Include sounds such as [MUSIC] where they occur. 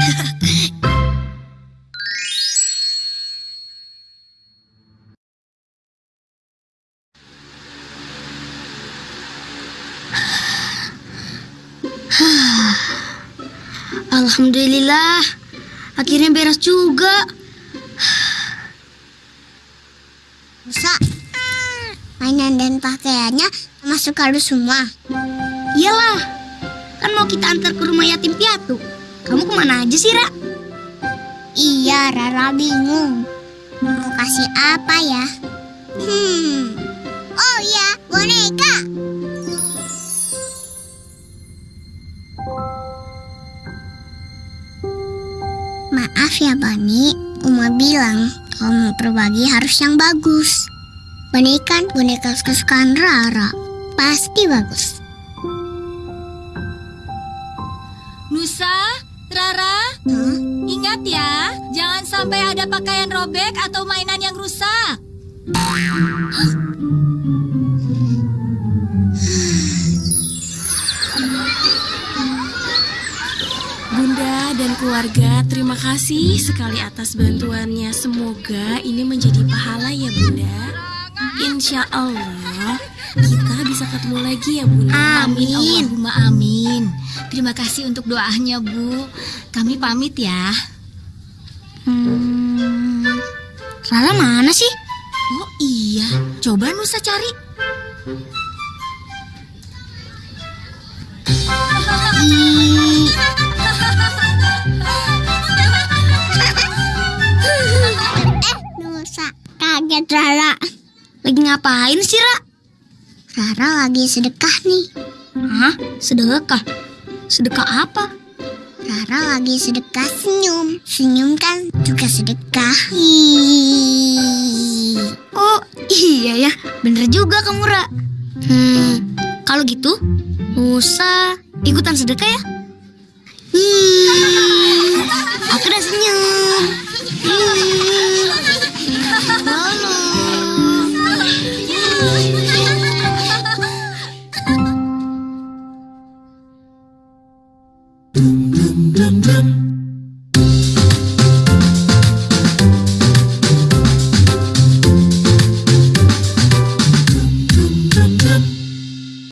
[LAUGHS] Alhamdulillah, akhirnya beres juga. Musa, mainan dan pakaiannya masuk kardus semua. Iyalah, kan mau kita antar ke rumah yatim piatu. Kamu ke mana aja sih, Ra? Iya, Rara bingung. Mau kasih apa ya? Hmm. Oh iya, boneka. Maaf ya, Bani. Uma bilang kalau mau berbagi harus yang bagus. Bani kan boneka kesukaan Rara. Pasti bagus. Hah? ingat ya, jangan sampai ada pakaian robek atau mainan yang rusak. Bunda dan keluarga, terima kasih sekali atas bantuannya. Semoga ini menjadi pahala ya Bunda. Insya Allah kita bisa ketemu lagi ya Bunda. Amin. Allahumma amin. Terima kasih untuk doanya Bu. Kami pamit ya. Hmm, Rara mana sih? Oh iya, coba Nusa cari. Ih, Nusa, kaget Rara. Lagi ngapain sih, Ra? Rara lagi sedekah nih. Hah? Sedekah? Sedekah apa? Rara lagi sedekah senyum. Senyum kan juga sedekah. Oh, iya ya. Bener juga kamu, Ra. Hmm, kalau gitu, Musa ikutan sedekah ya?